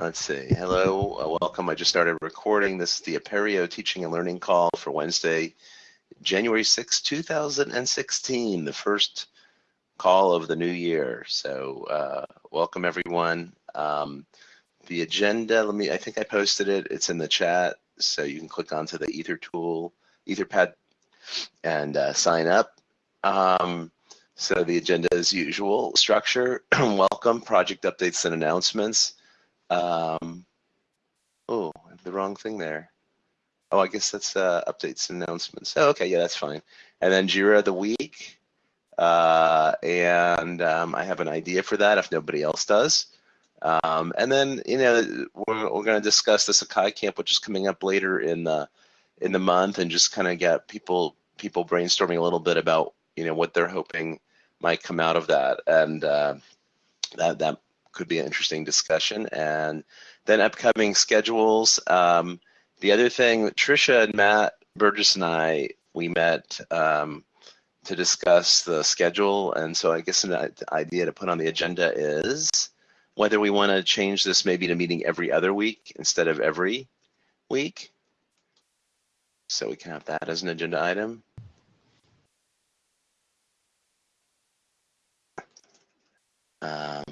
Let's see. Hello, uh, welcome. I just started recording. This is the Apereo Teaching and Learning Call for Wednesday, January 6, 2016, the first call of the new year. So uh, welcome everyone. Um, the agenda, let me, I think I posted it. It's in the chat. So you can click onto the Ether tool, Etherpad, and uh, sign up. Um, so the agenda is usual, structure, welcome, project updates and announcements. Um, oh, the wrong thing there. Oh, I guess that's uh, updates and announcements. Oh, okay, yeah, that's fine. And then Jira of the week. Uh, and um, I have an idea for that if nobody else does. Um, and then, you know, we're, we're going to discuss the Sakai camp, which is coming up later in the in the month, and just kind of get people people brainstorming a little bit about you know what they're hoping might come out of that, and uh, that that could be an interesting discussion. And then upcoming schedules. Um, the other thing, Trisha and Matt Burgess and I, we met um, to discuss the schedule. And so I guess an idea to put on the agenda is whether we want to change this maybe to meeting every other week instead of every week. So we can have that as an agenda item. Um,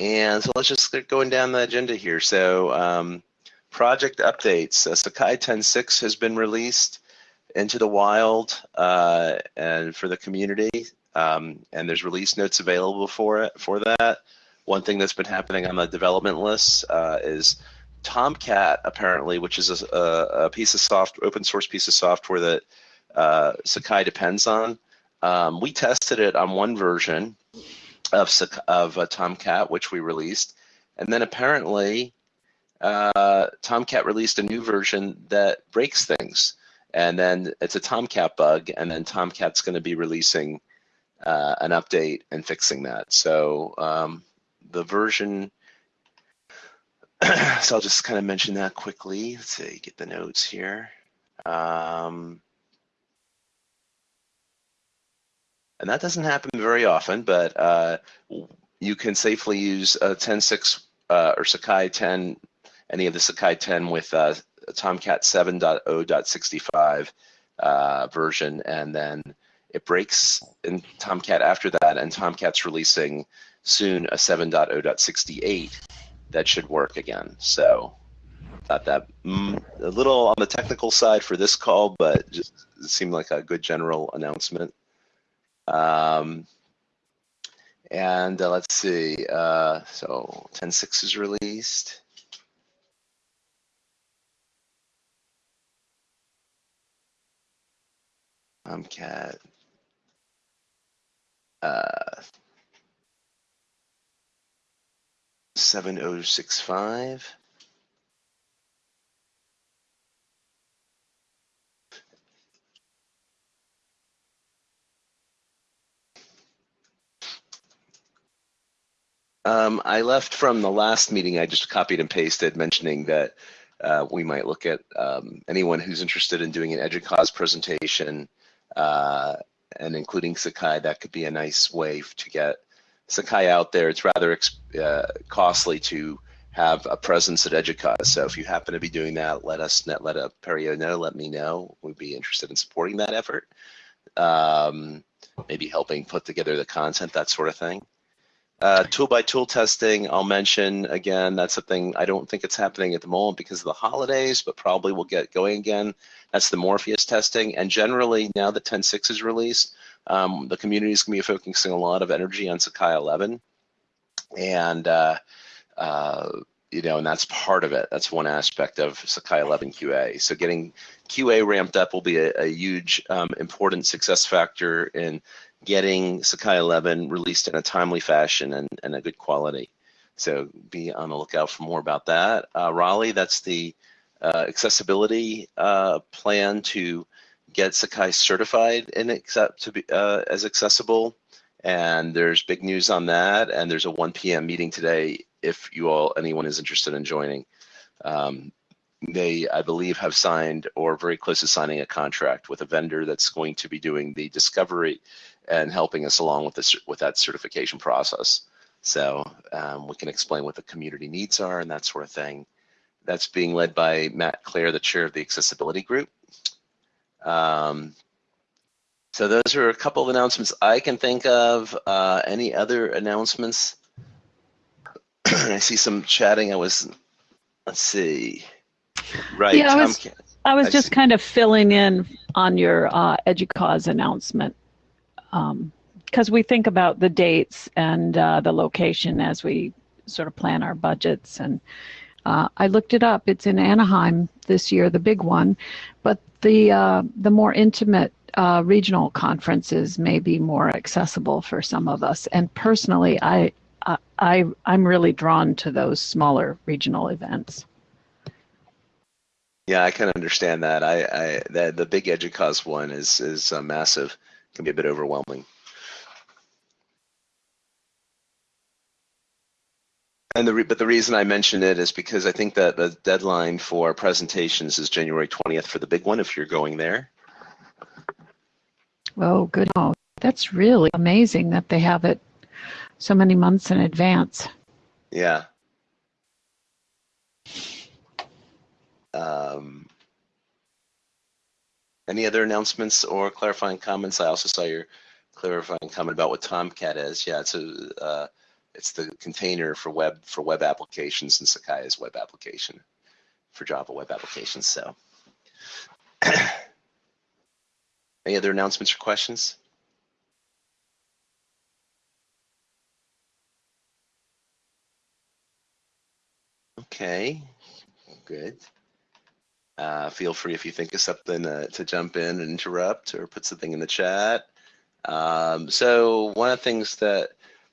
and so let's just get going down the agenda here. So um, project updates. Uh, Sakai 10.6 has been released into the wild uh, and for the community. Um, and there's release notes available for it for that. One thing that's been happening on the development list uh, is Tomcat apparently, which is a, a, piece of soft open source piece of software that uh, Sakai depends on. Um, we tested it on one version of of uh, Tomcat, which we released, and then apparently uh, Tomcat released a new version that breaks things, and then it's a Tomcat bug, and then Tomcat's going to be releasing uh, an update and fixing that. So um, the version. so I'll just kind of mention that quickly. Let's see, get the notes here. Um, and that doesn't happen very often, but uh, you can safely use a 10.6 uh, or Sakai 10, any of the Sakai 10 with uh, Tomcat 7.0.65 uh, version, and then it breaks in Tomcat after that, and Tomcat's releasing soon a 7.0.68 that should work again. So thought that mm, a little on the technical side for this call, but just seemed like a good general announcement. Um, and uh, let's see, uh, so 10.6 is released. Tomcat. Uh, 7065. Um, I left from the last meeting. I just copied and pasted, mentioning that uh, we might look at um, anyone who's interested in doing an EDUCAUSE presentation uh, and including Sakai. That could be a nice way to get Sakai out there. It's rather uh, costly to have a presence at EDUCAUSE. So if you happen to be doing that, let us let Apereo know. Let me know. We'd be interested in supporting that effort. Um, maybe helping put together the content, that sort of thing. Uh, tool by tool testing, I'll mention again, that's something I don't think it's happening at the moment because of the holidays, but probably will get going again. That's the Morpheus testing. And generally, now that 10.6 is released, um, the community is going to be focusing a lot of energy on Sakai 11. And, uh, uh, you know, and that's part of it. That's one aspect of Sakai 11 QA. So getting QA ramped up will be a, a huge, um, important success factor in getting Sakai 11 released in a timely fashion and, and a good quality. So be on the lookout for more about that. Uh, Raleigh, that's the uh, accessibility uh, plan to get Sakai certified and accept to be uh, as accessible. And there's big news on that. And there's a 1 p.m. meeting today if you all anyone is interested in joining. Um, they, I believe, have signed or very close to signing a contract with a vendor that's going to be doing the discovery and helping us along with this with that certification process. So um, we can explain what the community needs are and that sort of thing. That's being led by Matt Clare, the chair of the accessibility group. Um, so those are a couple of announcements I can think of. Uh, any other announcements? I see some chatting. I was, let's see. Right. Yeah, I was- I was I just see. kind of filling in on your uh, EDUCAUSE announcement because we think about the dates and uh, the location as we sort of plan our budgets. And uh, I looked it up; it's in Anaheim this year, the big one, but the uh, the more intimate uh, regional conferences may be more accessible for some of us. And personally, I. I, I'm really drawn to those smaller regional events. Yeah, I can understand that. I, I the, the big EDUCAUSE one is is uh, massive. Can be a bit overwhelming. And the re- but the reason I mention it is because I think that the deadline for presentations is January 20th for the big one. If you're going there, Oh, good. Oh, that's really amazing that they have it so many months in advance. yeah. Um, any other announcements or clarifying comments? I also saw your clarifying comment about what Tomcat is. Yeah, it's a uh, it's the container for web for web applications and Sakai's web application for Java web applications. So, any other announcements or questions? Okay, good. Uh, feel free if you think of something uh, to jump in and interrupt or put something in the chat. Um, so one of the things that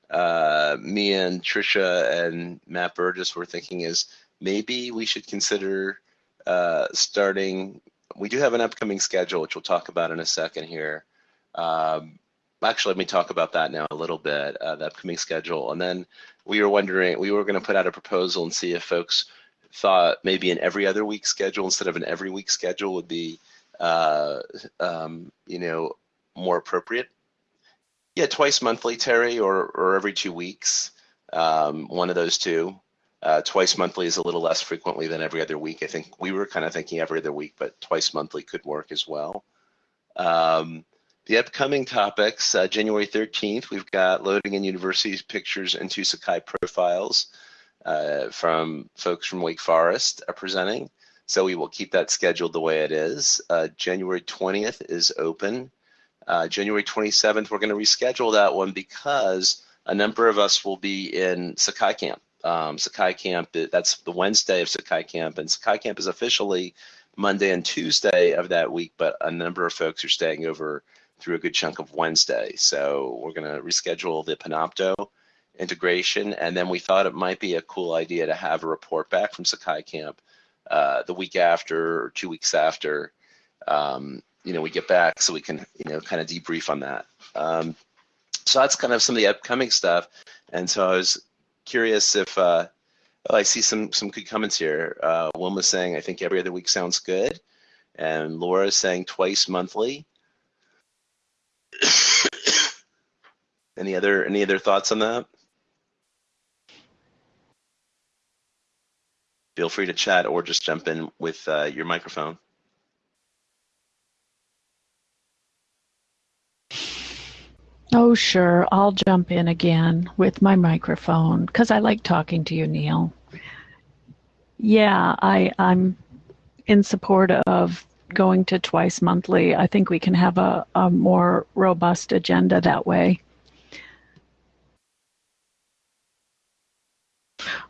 uh, me and Trisha and Matt Burgess were thinking is maybe we should consider uh, starting. We do have an upcoming schedule, which we'll talk about in a second here. Um, actually, let me talk about that now a little bit, uh, the upcoming schedule. And then we were wondering, we were going to put out a proposal and see if folks thought maybe an every other week schedule instead of an every week schedule would be, uh, um, you know, more appropriate. Yeah, twice monthly, Terry, or or every two weeks. Um, one of those two. Uh, twice monthly is a little less frequently than every other week. I think we were kind of thinking every other week, but twice monthly could work as well. Um, the upcoming topics, uh, January 13th, we've got loading in universities pictures into Sakai profiles uh, from folks from Wake Forest are presenting. So we will keep that scheduled the way it is. Uh, January 20th is open. Uh, January 27th, we're going to reschedule that one because a number of us will be in Sakai Camp. Um, Sakai Camp, that's the Wednesday of Sakai Camp, and Sakai Camp is officially Monday and Tuesday of that week, but a number of folks are staying over through a good chunk of Wednesday. So we're going to reschedule the Panopto integration, and then we thought it might be a cool idea to have a report back from Sakai Camp uh, the week after or two weeks after, um, you know, we get back so we can, you know, kind of debrief on that. Um, so that's kind of some of the upcoming stuff. And so I was curious if, uh, oh, I see some some good comments here. Uh, Wilma's saying, I think every other week sounds good. And Laura's saying twice monthly. any other any other thoughts on that? Feel free to chat or just jump in with uh, your microphone. Oh, sure. I'll jump in again with my microphone because I like talking to you, Neil. Yeah, I, I'm in support of going to twice monthly. I think we can have a, a more robust agenda that way.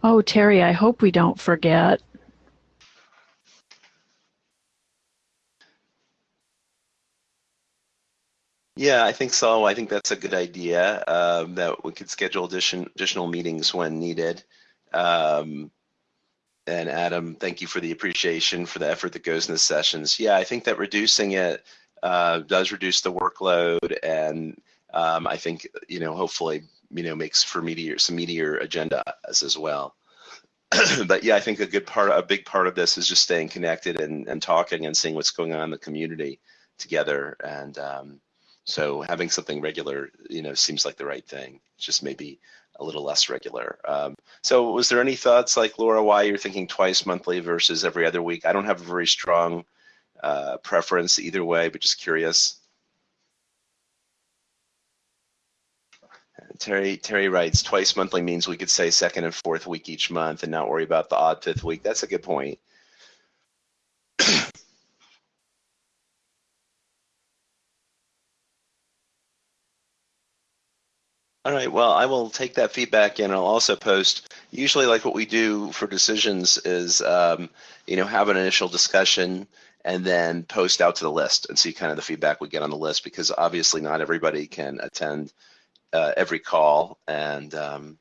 Oh, Terry, I hope we don't forget. Yeah, I think so. I think that's a good idea. Um, that we could schedule addition, additional meetings when needed. Um, and Adam, thank you for the appreciation for the effort that goes in the sessions. Yeah, I think that reducing it uh, does reduce the workload, and um, I think you know hopefully you know makes for meteor some meteor agenda as, as well. but yeah, I think a good part, a big part of this is just staying connected and, and talking and seeing what's going on in the community together and. Um, So having something regular, you know, seems like the right thing. Just maybe a little less regular. Um, so was there any thoughts like Laura, why you're thinking twice monthly versus every other week? I don't have a very strong uh, preference either way, but just curious. Terry Terry writes twice monthly means we could say second and fourth week each month and not worry about the odd fifth week. That's a good point. All right, well, I will take that feedback and I'll also post, usually like what we do for decisions is, um, you know, have an initial discussion and then post out to the list and see kind of the feedback we get on the list because obviously not everybody can attend uh, every call. And um,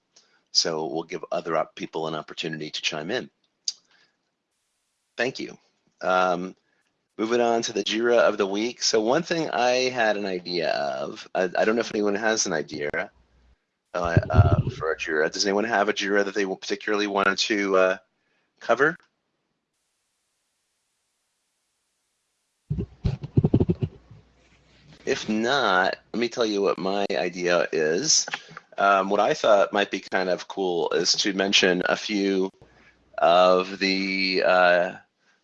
so we'll give other people an opportunity to chime in. Thank you. Um, moving on to the JIRA of the week. So one thing I had an idea of, I, I don't know if anyone has an idea, uh, uh, for a JIRA. Does anyone have a JIRA that they particularly wanted to uh, cover? If not, let me tell you what my idea is. Um, what I thought might be kind of cool is to mention a few of the, uh,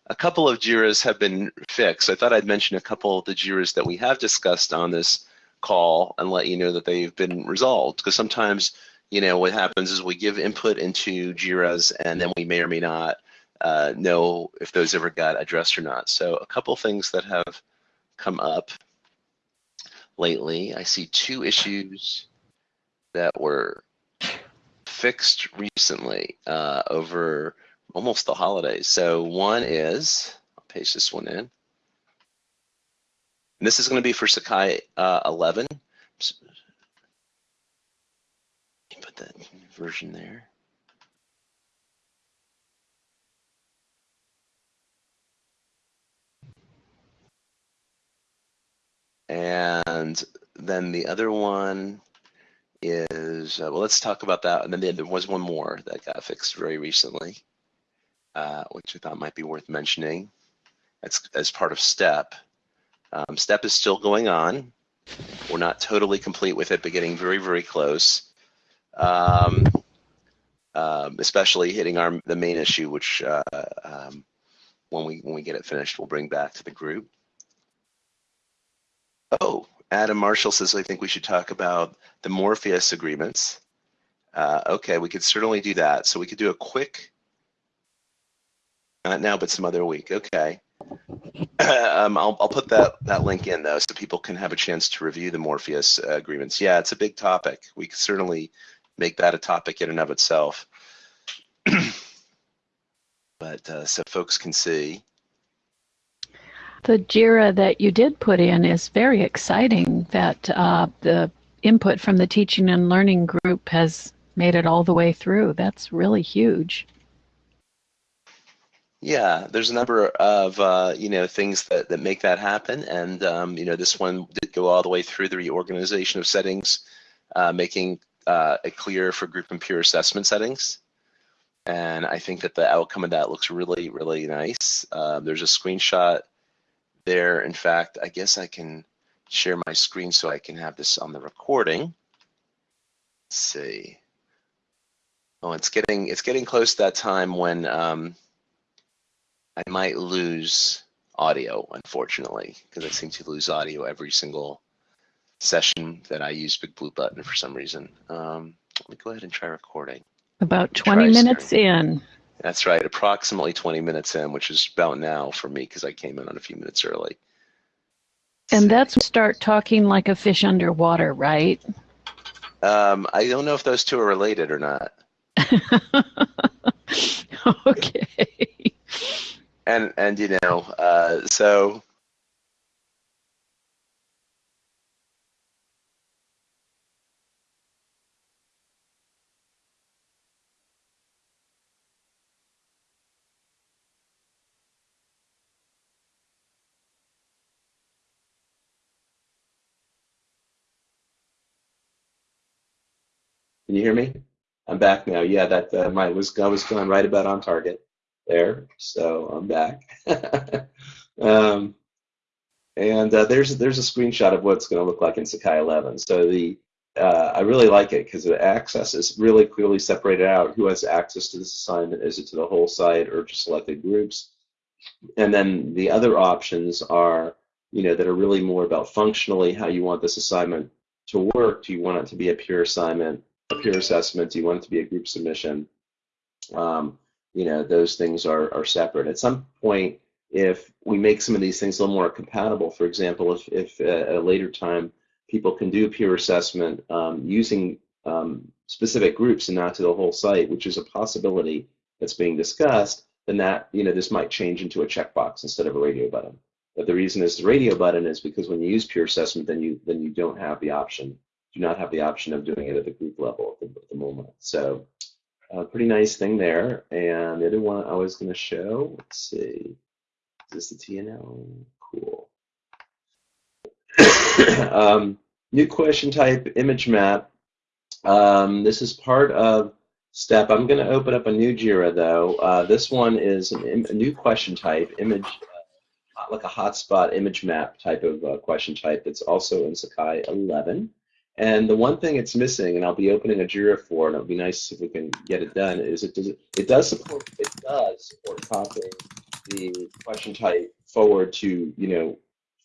a couple of JIRAs have been fixed. I thought I'd mention a couple of the JIRAs that we have discussed on this call and let you know that they've been resolved. Because sometimes, you know, what happens is we give input into JIRAs and then we may or may not uh, know if those ever got addressed or not. So a couple things that have come up lately. I see two issues that were fixed recently uh, over almost the holidays. So one is, I'll paste this one in. And this is going to be for Sakai uh, 11. Put that version there. And then the other one is, uh, well, let's talk about that. And then there was one more that got fixed very recently, uh, which I thought might be worth mentioning. That's as part of STEP. Um, STEP is still going on. We're not totally complete with it, but getting very, very close. Um, um, especially hitting our the main issue, which uh, um, when we when we get it finished, we'll bring back to the group. Oh, Adam Marshall says I think we should talk about the Morpheus agreements. Uh, okay, we could certainly do that. So we could do a quick, not now, but some other week. Okay. um, I'll, I'll put that, that link in though so people can have a chance to review the Morpheus uh, agreements. Yeah, it's a big topic. We could certainly make that a topic in and of itself. but uh, so folks can see. The JIRA that you did put in is very exciting that uh, the input from the teaching and learning group has made it all the way through. That's really huge. Yeah, there's a number of uh, you know things that, that make that happen, and um, you know this one did go all the way through the reorganization of settings, uh, making uh, it clear for group and peer assessment settings. And I think that the outcome of that looks really, really nice. Uh, there's a screenshot there. In fact, I guess I can share my screen so I can have this on the recording. Let's see. Oh, it's getting it's getting close to that time when um, I might lose audio, unfortunately, because I seem to lose audio every single session that I use Big Blue Button for some reason. Um, let me go ahead and try recording. About 20 minutes starting. in. That's right, approximately 20 minutes in, which is about now for me because I came in on a few minutes early. And that's start talking like a fish underwater, right? Um, I don't know if those two are related or not. okay and and you know, uh, so Can you hear me? I'm back now. Yeah, that uh, my was I was going right about on target there. So I'm back. um, And uh, there's there's a screenshot of what it's going to look like in Sakai 11. So the uh, I really like it because the access is really clearly separated out. Who has access to this assignment? Is it to the whole site or to selected groups? And then the other options are, you know, that are really more about functionally how you want this assignment to work. Do you want it to be a peer assignment, peer assessment? Do you want it to be a group submission? Um, you know, those things are, are separate. At some point, if we make some of these things a little more compatible, for example, if, if at a later time people can do peer assessment um, using um, specific groups and not to the whole site, which is a possibility that's being discussed, then that, you know, this might change into a checkbox instead of a radio button. But the reason is the radio button is because when you use peer assessment, then you then you don't have the option, do not have the option of doing it at the group level at the, at the moment. So a pretty nice thing there. And the other one I was going to show, let's see, is this the TNL? Cool. um, new question type, image map. Um, this is part of step. I'm going to open up a new JIRA though. Uh, this one is an, a new question type, image, uh, like a hotspot image map type of uh, question type. It's also in Sakai 11. And the one thing it's missing, and I'll be opening a JIRA for, and it'll be nice if we can get it done, is it does it does support it does support copying the question type forward to you know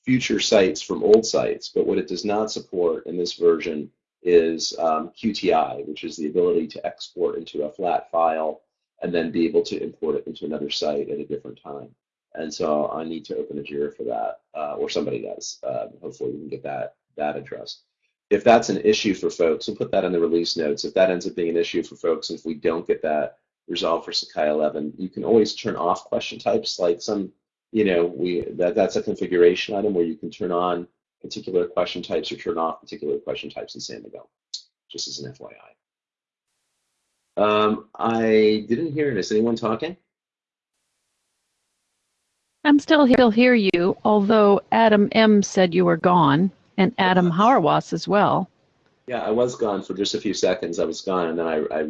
future sites from old sites. But what it does not support in this version is um, QTI, which is the ability to export into a flat file and then be able to import it into another site at a different time. And so I need to open a JIRA for that, uh, or somebody does. Uh, hopefully we can get that that addressed if that's an issue for folks, we'll put that in the release notes. If that ends up being an issue for folks, if we don't get that resolved for Sakai 11, you can always turn off question types. Like some, you know, we that that's a configuration item where you can turn on particular question types or turn off particular question types in Samigo, just as an FYI. Um, I didn't hear it. Is anyone talking? I'm still here, hear you, although Adam M said you were gone and Adam Hauerwas as well. Yeah, I was gone for just a few seconds. I was gone, and then I, I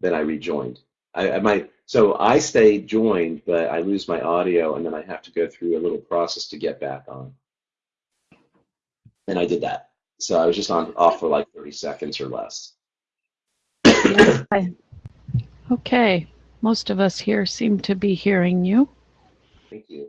then I rejoined. I, I might so I stay joined, but I lose my audio, and then I have to go through a little process to get back on. And I did that. So I was just on off for like 30 seconds or less. okay, most of us here seem to be hearing you. Thank you.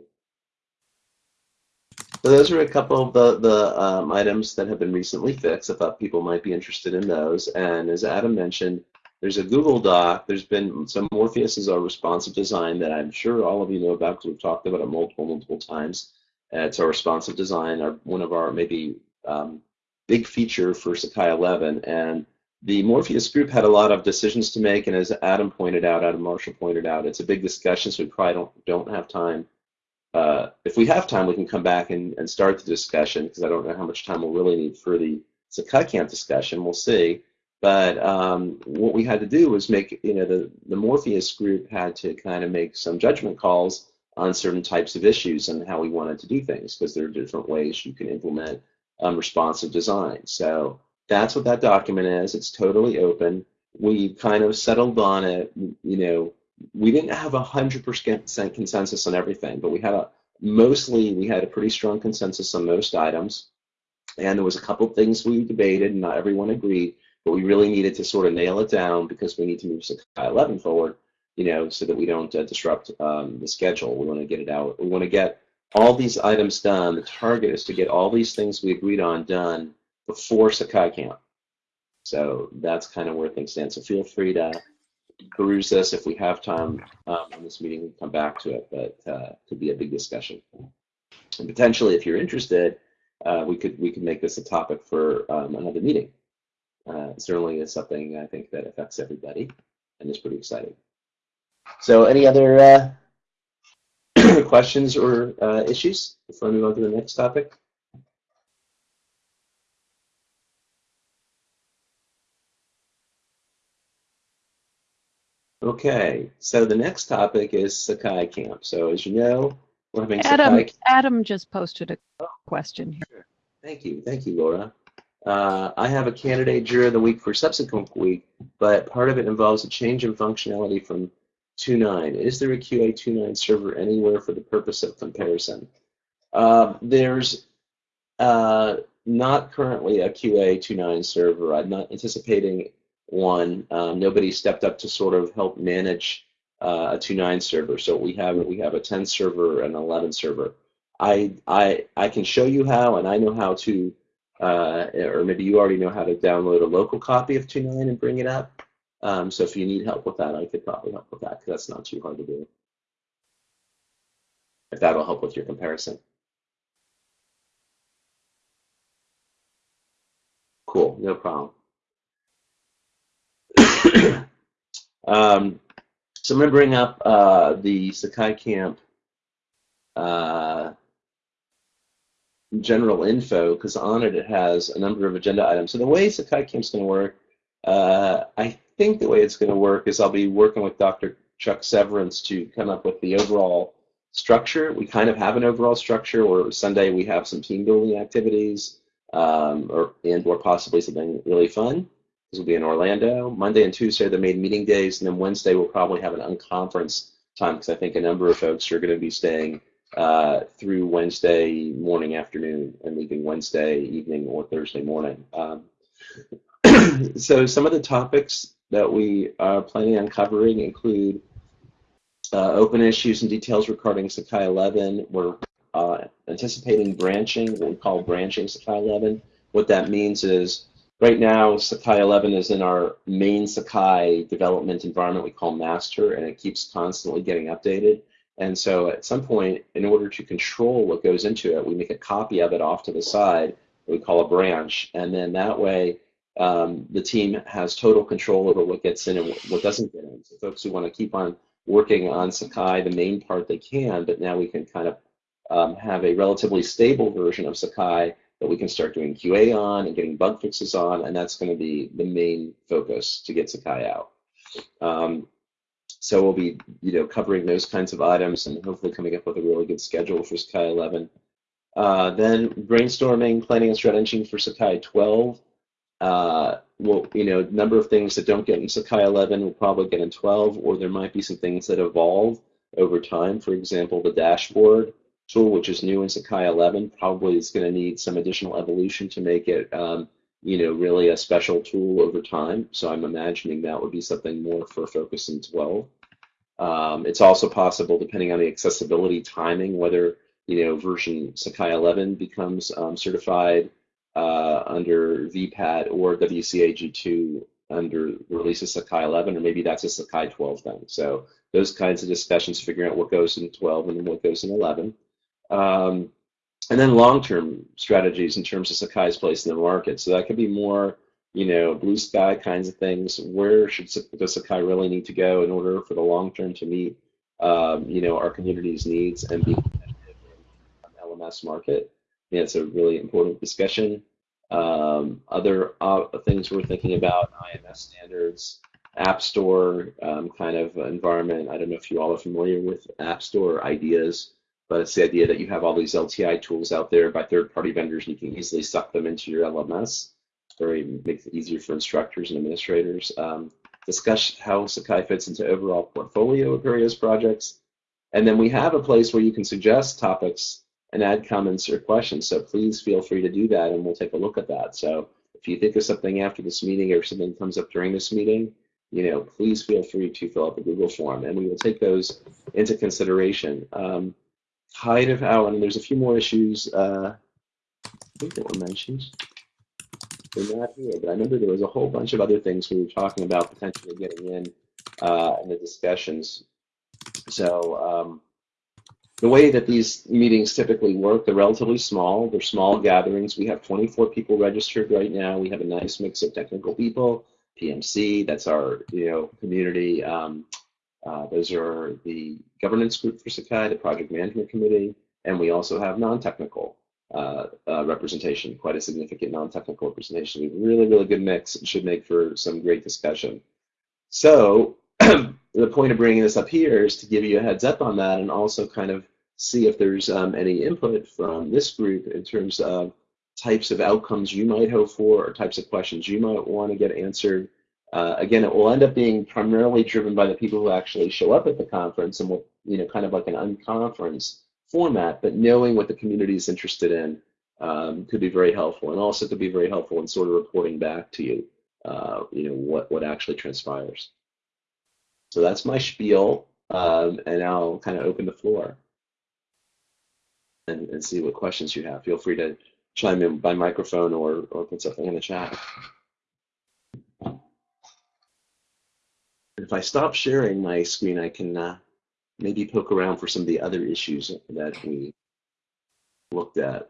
So those are a couple of the, the um, items that have been recently fixed. I thought people might be interested in those. And as Adam mentioned, there's a Google Doc. There's been some Morpheus is our responsive design that I'm sure all of you know about because we've talked about it multiple, multiple times. Uh, it's our responsive design, our, one of our maybe um, big feature for Sakai 11. And the Morpheus group had a lot of decisions to make. And as Adam pointed out, Adam Marshall pointed out, it's a big discussion, so we probably don't, don't have time uh, if we have time, we can come back and, and start the discussion because I don't know how much time we'll really need for the Sakai discussion. We'll see. But um, what we had to do was make, you know, the, the Morpheus group had to kind of make some judgment calls on certain types of issues and how we wanted to do things because there are different ways you can implement um, responsive design. So that's what that document is. It's totally open. We kind of settled on it, you know, we didn't have a hundred percent consensus on everything, but we had a mostly we had a pretty strong consensus on most items, and there was a couple of things we debated, and not everyone agreed, but we really needed to sort of nail it down because we need to move Sakai 11 forward, you know, so that we don't uh, disrupt um, the schedule. We want to get it out. We want to get all these items done. The target is to get all these things we agreed on done before Sakai Camp. So that's kind of where things stand. So feel free to peruse this if we have time um, in this meeting. We'll come back to it, but uh, could be a big discussion. And potentially, if you're interested, uh, we could we could make this a topic for um, another meeting. Uh, certainly, is something I think that affects everybody, and is pretty exciting. So, any other uh, questions or uh, issues before I move on to the next topic? Okay, so the next topic is Sakai Camp. So as you know, we're having Adam, Sakai. Adam just posted a question here. Sure. Thank you, thank you, Laura. Uh, I have a candidate during the week for subsequent week, but part of it involves a change in functionality from 2.9. Is there a QA 2.9 server anywhere for the purpose of comparison? Uh, there's Uh, not currently a QA 2.9 server. I'm not anticipating one. Um, nobody stepped up to sort of help manage uh, a 2.9 server. So we have we have a 10 server and an 11 server. I I I can show you how, and I know how to, uh, or maybe you already know how to download a local copy of 2.9 and bring it up. Um, so if you need help with that, I could probably help with that because that's not too hard to do. If that'll help with your comparison. Cool, no problem. um, so I'm going to bring up uh, the Sakai Camp uh, general info because on it it has a number of agenda items. So the way Sakai Camp is going to work, uh, I think the way it's going to work is I'll be working with Dr. Chuck Severance to come up with the overall structure. We kind of have an overall structure where Sunday we have some team building activities um, or and or possibly something really fun. This will be in Orlando. Monday and Tuesday are the main meeting days, and then Wednesday we'll probably have an unconference time because I think a number of folks are going to be staying uh, through Wednesday morning, afternoon, and leaving Wednesday evening or Thursday morning. Um, so some of the topics that we are planning on covering include uh, open issues and details regarding Sakai 11. We're uh, anticipating branching, what we call branching Sakai 11. What that means is right now Sakai 11 is in our main Sakai development environment we call master, and it keeps constantly getting updated. And so at some point, in order to control what goes into it, we make a copy of it off to the side, we call a branch, and then that way um, the team has total control over what gets in and what doesn't get in. So folks who want to keep on working on Sakai, the main part they can, but now we can kind of um, have a relatively stable version of Sakai that we can start doing QA on and getting bug fixes on, and that's going to be the main focus to get Sakai out. Um, so we'll be, you know, covering those kinds of items and hopefully coming up with a really good schedule for Sakai 11. Uh, then brainstorming, planning and strategizing for Sakai 12. Uh, well, you know, number of things that don't get in Sakai 11 will probably get in 12, or there might be some things that evolve over time. For example, the dashboard tool, which is new in Sakai 11, probably is going to need some additional evolution to make it, um, you know, really a special tool over time. So I'm imagining that would be something more for focus in 12. Um, it's also possible, depending on the accessibility timing, whether you know version Sakai 11 becomes um, certified uh, under VPAT or WCAG2 under release of Sakai 11, or maybe that's a Sakai 12 thing. So those kinds of discussions, figuring out what goes in 12 and then what goes in 11. Um, and then long-term strategies in terms of Sakai's place in the market. So that could be more, you know, blue sky kinds of things. Where should does Sakai really need to go in order for the long term to meet, um, you know, our community's needs and be competitive in LMS market? Yeah, it's a really important discussion. Um, other uh, things we're thinking about, IMS standards, App Store um, kind of environment. I don't know if you all are familiar with App Store ideas but it's the idea that you have all these LTI tools out there by third-party vendors, and you can easily suck them into your LMS. Very makes it easier for instructors and administrators. Um, discuss how Sakai fits into overall portfolio of various projects. And then we have a place where you can suggest topics and add comments or questions. So please feel free to do that, and we'll take a look at that. So if you think of something after this meeting or something comes up during this meeting, you know, please feel free to fill out the Google form, and we will take those into consideration. Um, kind of out, and there's a few more issues uh, I think that were mentioned. They're not here, but I remember there was a whole bunch of other things we were talking about potentially getting in uh, in the discussions. So um, the way that these meetings typically work, they're relatively small. They're small gatherings. We have 24 people registered right now. We have a nice mix of technical people, PMC, that's our you know community. Um, uh, those are the governance group for Sakai, the project management committee, and we also have non-technical uh, uh, representation, quite a significant non-technical representation. Really, really good mix. It should make for some great discussion. So the point of bringing this up here is to give you a heads up on that and also kind of see if there's um, any input from this group in terms of types of outcomes you might hope for or types of questions you might want to get answered uh, again, it will end up being primarily driven by the people who actually show up at the conference and will, you know, kind of like an unconference format, but knowing what the community is interested in um, could be very helpful, and also could be very helpful in sort of reporting back to you, uh, you know, what what actually transpires. So that's my spiel, um, and I'll kind of open the floor and, and see what questions you have. Feel free to chime in by microphone or or put something in the chat. If I stop sharing my screen, I can uh, maybe poke around for some of the other issues that we looked at.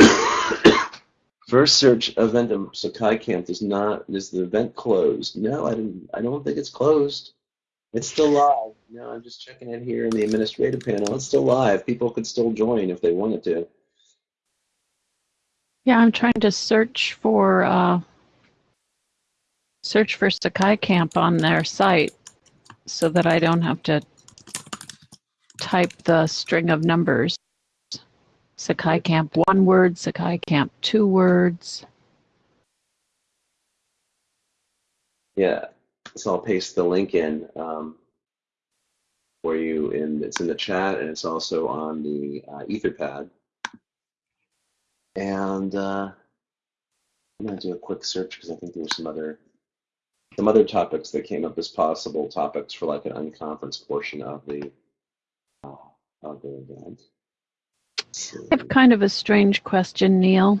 First search event of Sakai Camp is not is the event closed? No, I didn't. I don't think it's closed. It's still live. No, I'm just checking it here in the administrative panel. It's still live. People could still join if they wanted to. Yeah, I'm trying to search for uh, search for Sakai Camp on their site so that I don't have to type the string of numbers. Sakai Camp one word, Sakai Camp two words. Yeah, so I'll paste the link in um, for you, and it's in the chat, and it's also on the uh, Etherpad. And uh, I'm gonna do a quick search because I think there were some other some other topics that came up as possible topics for like an unconference portion of the uh, of the event. I have kind of a strange question, Neil.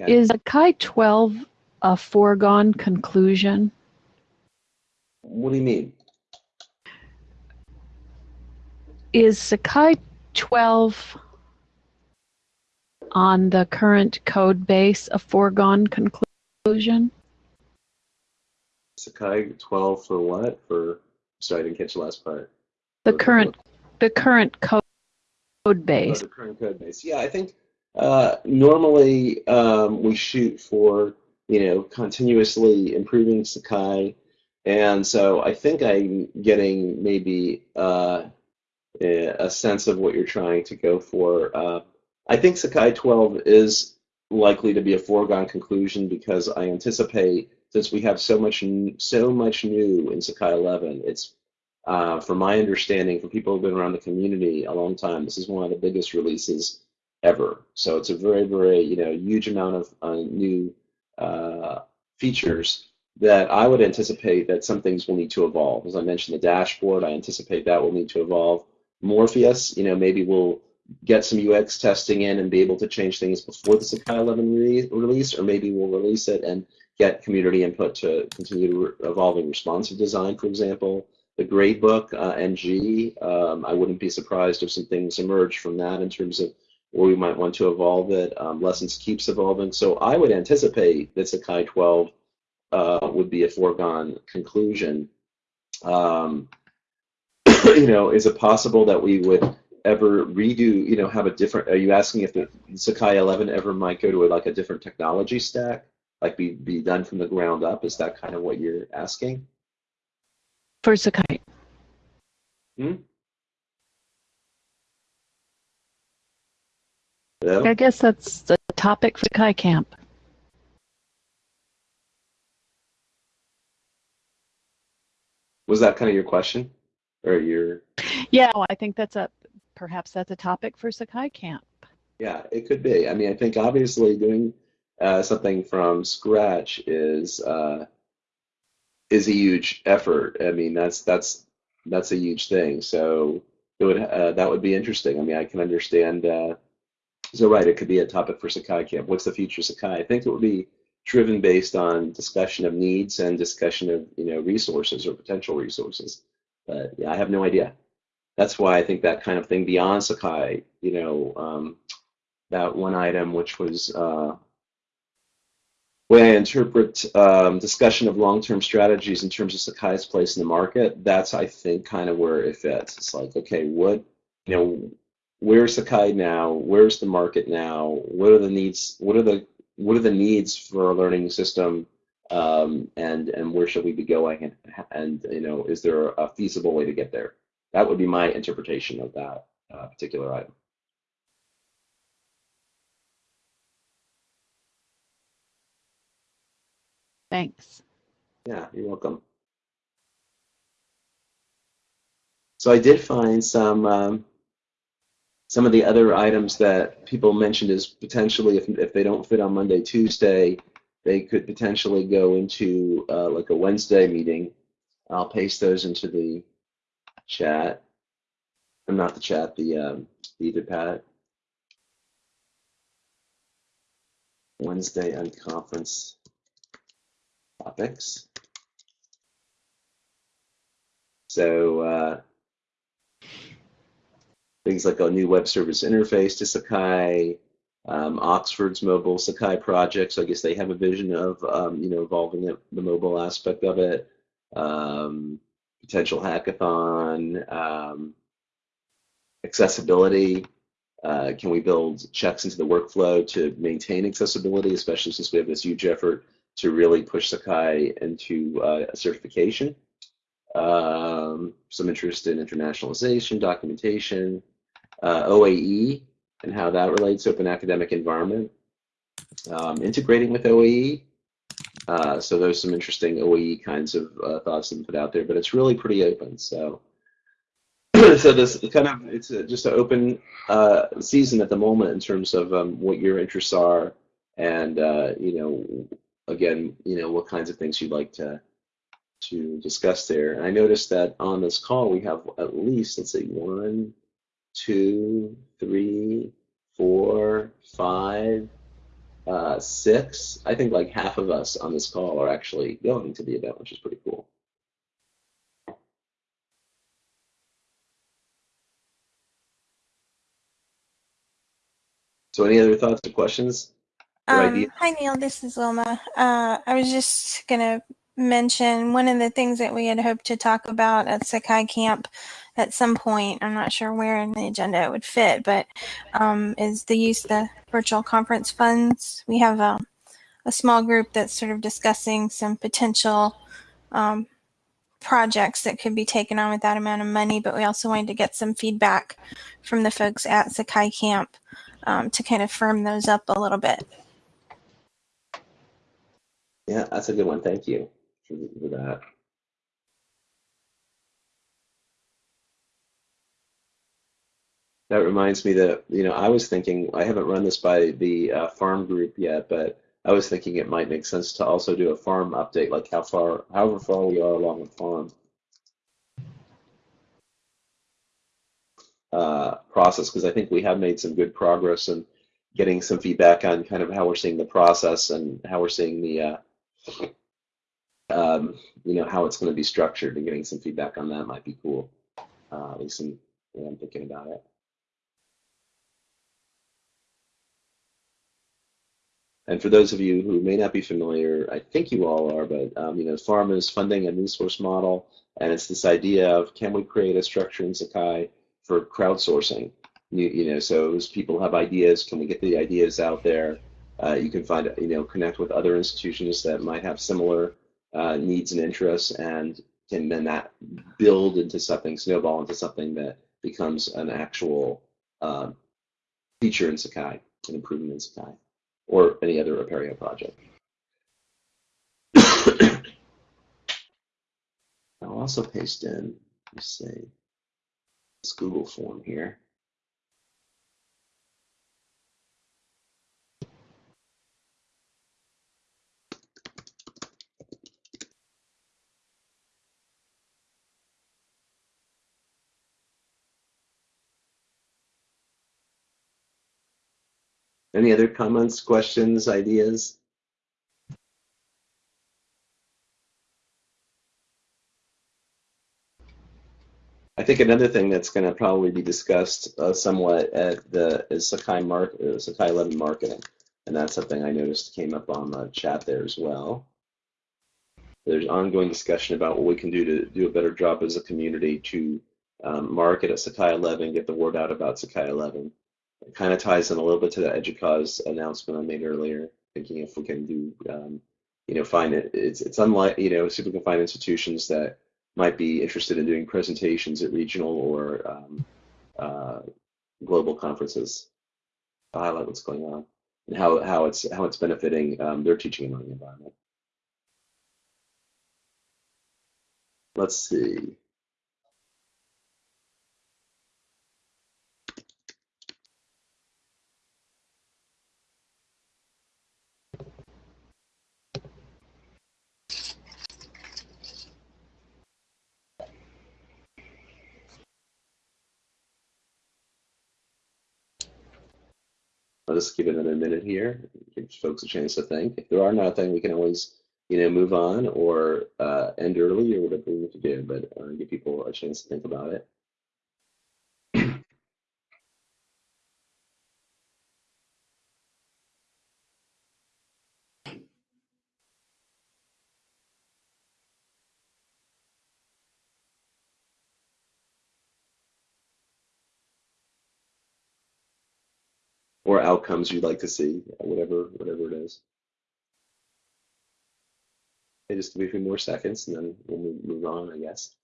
Okay. Is Sakai 12 a foregone conclusion? What do you mean? Is Sakai 12 on the current code base a foregone conclusion? Sakai 12 for what? For sorry, I didn't catch the last part. The For- current the current code Oh, base. the current code base. Yeah, I think uh, normally um, we shoot for you know continuously improving Sakai, and so I think I'm getting maybe uh, a a sense of what you're trying to go for. Uh, I think Sakai 12 is likely to be a foregone conclusion because I anticipate since we have so much so much new in Sakai 11, it's uh, from my understanding, from people who've been around the community a long time, this is one of the biggest releases ever. So it's a very, very, you know, huge amount of uh, new uh, features that I would anticipate that some things will need to evolve. As I mentioned, the dashboard, I anticipate that will need to evolve. Morpheus, you know, maybe we'll get some UX testing in and be able to change things before the Sakai 11 re- release, or maybe we'll release it and get community input to continue evolving responsive design, for example the gradebook uh, NG. Um, I wouldn't be surprised if some things emerge from that in terms of where we might want to evolve it. Um, lessons keeps evolving. So I would anticipate that Sakai 12 uh, would be a foregone conclusion. Um, you know, is it possible that we would ever redo, you know, have a different, are you asking if the Sakai 11 ever might go to a, like a different technology stack, like be, be done from the ground up? Is that kind of what you're asking? For Sakai. Yeah. I guess that's the topic for Sakai Camp. Was that kind of your question? Or your Yeah, well, I think that's a perhaps that's a topic for Sakai Camp. yeah, it could be. I mean, I think obviously doing uh, something from scratch is uh, is a huge effort. I mean, that's that's that's a huge thing. So it would uh, that would be interesting. I mean, I can understand. Uh, so right, it could be a topic for Sakai Camp. What's the future of Sakai? I think it would be driven based on discussion of needs and discussion of you know resources or potential resources. But yeah, I have no idea. That's why I think that kind of thing beyond Sakai, you know, um, that one item which was uh, way I interpret um, discussion of long-term strategies in terms of Sakai's place in the market. That's I think kind of where it fits. It's like, okay, what you know, where's Sakai now? Where's the market now? What are the needs? What are the what are the needs for a learning system? Um, and and where should we be going? And, and you know, is there a feasible way to get there? That would be my interpretation of that uh, particular item. Thanks. Yeah, you're welcome. So I did find some um, some of the other items that people mentioned is potentially if, if they don't fit on Monday, Tuesday, they could potentially go into uh, like a Wednesday meeting. I'll paste those into the chat. Or not the chat, the um, the Etherpad. Wednesday unconference topics. So uh, things like a new web service interface to Sakai, um, Oxford's mobile Sakai project. So I guess they have a vision of um, you know evolving the, the, mobile aspect of it. Um, potential hackathon, um, accessibility. Uh, can we build checks into the workflow to maintain accessibility, especially since we have this huge effort to really push Sakai into uh, certification? Um, some interest in internationalization, documentation, uh, OAE, and how that relates to open academic environment, um, integrating with OAE. Uh, so there's some interesting OAE kinds of uh, thoughts that put out there, but it's really pretty open. So, so this kind of it's a, just an open uh, season at the moment in terms of um, what your interests are, and uh, you know, again, you know, what kinds of things you'd like to to discuss there. And I noticed that on this call we have at least let's see, one, two, three, four, five, uh, six. I think like half of us on this call are actually going to the event, which is pretty cool. So any other thoughts or questions? Um, hi Neil, this is Wilma. Uh, I was just gonna mention one of the things that we had hoped to talk about at Sakai Camp at some point. I'm not sure where in the agenda it would fit, but um, is the use of the virtual conference funds. We have a, a small group that's sort of discussing some potential um, projects that could be taken on with that amount of money, but we also wanted to get some feedback from the folks at Sakai Camp um, to kind of firm those up a little bit. Yeah, that's a good one. Thank you for, that. That reminds me that, you know, I was thinking, I haven't run this by the uh, farm group yet, but I was thinking it might make sense to also do a farm update, like how far, however far we are along the farm uh, process, because I think we have made some good progress in getting some feedback on kind of how we're seeing the process and how we're seeing the uh, um, you know, how it's going to be structured and getting some feedback on that might be cool. Uh, at least I'm, I'm thinking about it. And for those of you who may not be familiar, I think you all are, but um, you know, FARM is funding a new source model, and it's this idea of can we create a structure in Sakai for crowdsourcing? You, you know, so as people have ideas, can we get the ideas out there? Uh, you can find, you know, connect with other institutions that might have similar uh, needs and interests, and can then that build into something, snowball into something that becomes an actual uh, feature in Sakai, an improvement in Sakai, or any other Apereo project. I'll also paste in, let's this Google form here. Any other comments, questions, ideas? I think another thing that's going to probably be discussed uh, somewhat at the is Sakai mark uh, Sakai 11 marketing, and that's something I noticed came up on the chat there as well. There's ongoing discussion about what we can do to do a better job as a community to um, market at Sakai 11, get the word out about Sakai 11. It kind of ties in a little bit to the EDUCAUSE announcement I made earlier, thinking if we can do, um, you know, find it, it's, it's unlike, you know, see if we can find institutions that might be interested in doing presentations at regional or um, uh, global conferences to highlight what's going on and how, how it's how it's benefiting um, their teaching and learning environment. Let's see. Let us give it another minute here, give folks a chance to think. If there are nothing, we can always, you know, move on or uh, end early or whatever we need to do, but uh, give people a chance to think about it. Outcomes you'd like to see, whatever whatever it is. Okay, just give me a few more seconds and then we'll move, on, I guess.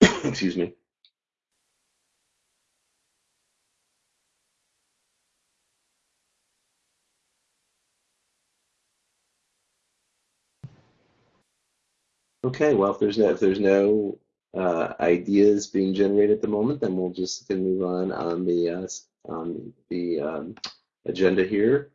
Excuse me. Okay, well, if there's no if there's no uh, ideas being generated at the moment, then we'll just gonna move on on the uh, on the um, agenda here.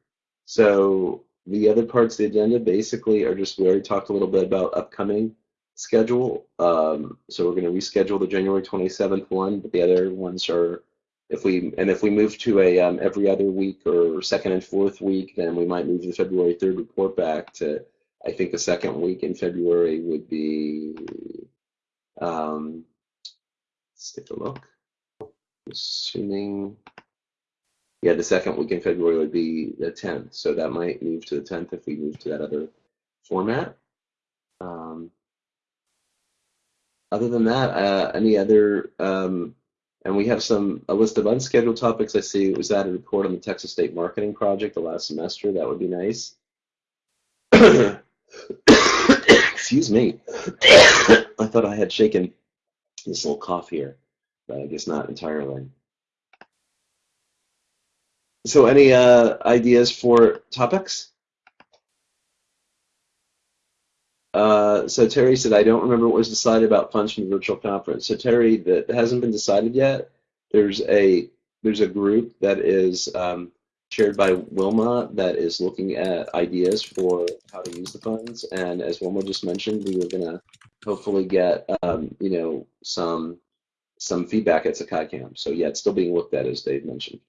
So the other parts of the agenda basically are just we already talked a little bit about upcoming schedule. Um, so we're going to reschedule the January 27th one, but the other ones are if we and if we move to a um, every other week or second and fourth week, then we might move the February 3rd report back to I think the second week in February would be. Um, let's take a look. Assuming yeah, the second week in February would be the 10th. So that might move to the 10th if we move to that other format. Um, other than that, uh, any other, um, and we have some, a list of unscheduled topics. I see it was added a report on the Texas State Marketing Project the last semester. That would be nice. Excuse me. I thought I had shaken this little cough here, but I guess not entirely. So any uh, ideas for topics? Uh, so Terry said, I don't remember what was decided about funds from the virtual conference. So Terry, that hasn't been decided yet. There's a there's a group that is um, chaired by Wilma that is looking at ideas for how to use the funds. And as Wilma just mentioned, we are gonna hopefully get um, you know some some feedback at Sakai Camp. So yeah, it's still being looked at as Dave mentioned.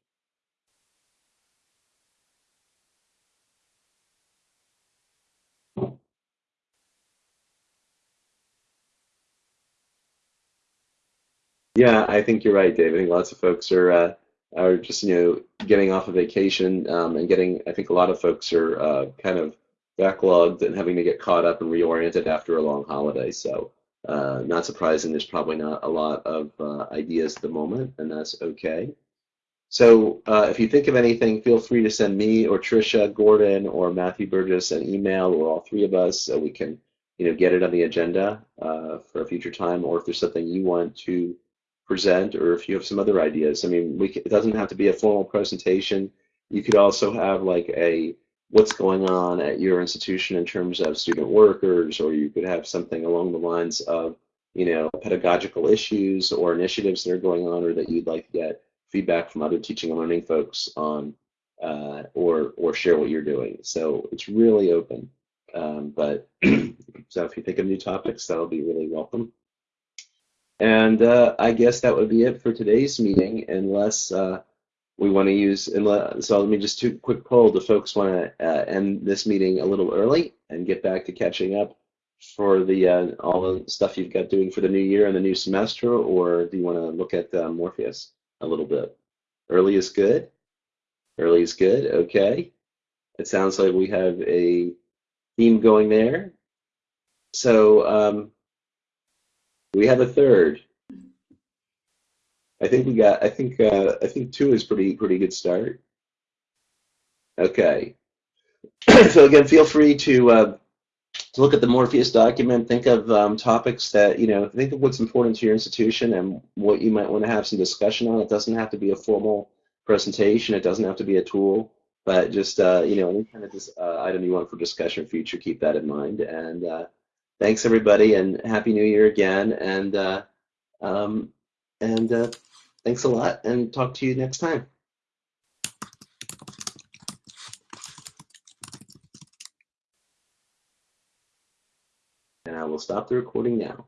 Yeah, I think you're right, Dave. I think lots of folks are uh, are just you know getting off of vacation um, and getting. I think a lot of folks are uh, kind of backlogged and having to get caught up and reoriented after a long holiday. So uh, not surprising. There's probably not a lot of uh, ideas at the moment, and that's okay. So uh, if you think of anything, feel free to send me or Trisha, Gordon, or Matthew Burgess an email, or all three of us, so we can you know get it on the agenda uh, for a future time. Or if there's something you want to present or if you have some other ideas. I mean, we, it doesn't have to be a formal presentation. You could also have like a what's going on at your institution in terms of student workers, or you could have something along the lines of, you know, pedagogical issues or initiatives that are going on or that you'd like to get feedback from other teaching and learning folks on uh, or, or share what you're doing. So it's really open. Um, but so if you think of new topics, that'll be really welcome. And uh, I guess that would be it for today's meeting, unless uh, we want to use. Unless, so let me just do a quick poll. Do folks want to uh, end this meeting a little early and get back to catching up for the uh, all the stuff you've got doing for the new year and the new semester, or do you want to look at uh, Morpheus a little bit? Early is good. Early is good. Okay. It sounds like we have a theme going there. So. Um, we have a third. I think we got. I think. Uh, I think two is pretty pretty good start. Okay. so again, feel free to uh, to look at the Morpheus document. Think of um, topics that you know. Think of what's important to your institution and what you might want to have some discussion on. It doesn't have to be a formal presentation. It doesn't have to be a tool. But just uh, you know, any kind of this, uh, item you want for discussion future, keep that in mind. And uh, thanks everybody and happy new year again. And uh, um, and uh, thanks a lot and talk to you next time. And i will stop the recording now